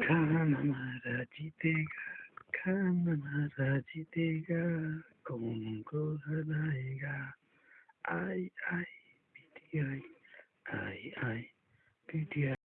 کھانا ہمارا جیتے گا کھانا ہمارا جیتے گا کون کو ہرائے گا آئی آئی P T I I I P T I